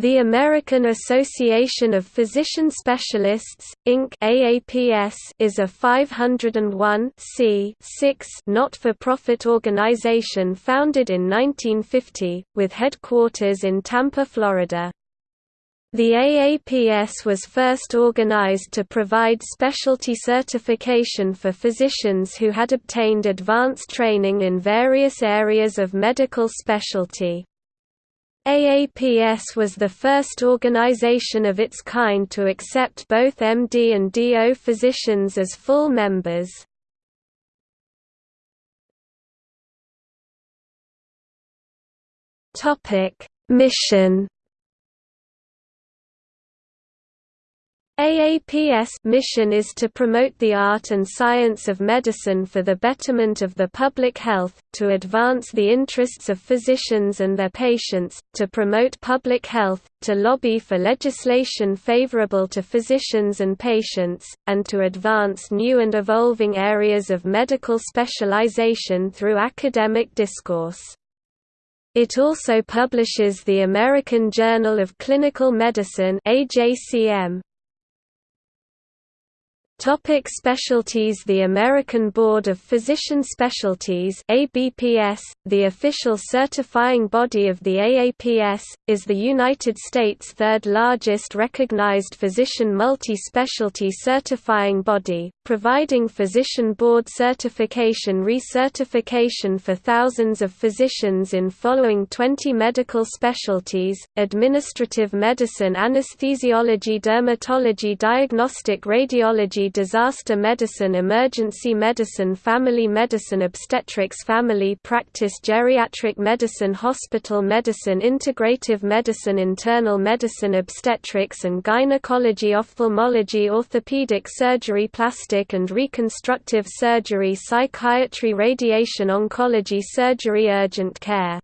The American Association of Physician Specialists, Inc. AAPS is a 501 not-for-profit organization founded in 1950, with headquarters in Tampa, Florida. The AAPS was first organized to provide specialty certification for physicians who had obtained advanced training in various areas of medical specialty. AAPS was the first organization of its kind to accept both MD and DO physicians as full members. Mission AAPS mission is to promote the art and science of medicine for the betterment of the public health, to advance the interests of physicians and their patients, to promote public health, to lobby for legislation favorable to physicians and patients, and to advance new and evolving areas of medical specialization through academic discourse. It also publishes the American Journal of Clinical Medicine AJCM. Topic specialties The American Board of Physician Specialties ABPS, the official certifying body of the AAPS, is the United States' third-largest recognized physician multi-specialty certifying body, providing physician board certification recertification for thousands of physicians in following 20 medical specialties, administrative medicine anesthesiology dermatology diagnostic radiology disaster medicine emergency medicine family medicine obstetrics family practice geriatric medicine hospital medicine integrative medicine internal medicine obstetrics and gynecology ophthalmology orthopedic surgery plastic and reconstructive surgery psychiatry radiation oncology surgery urgent care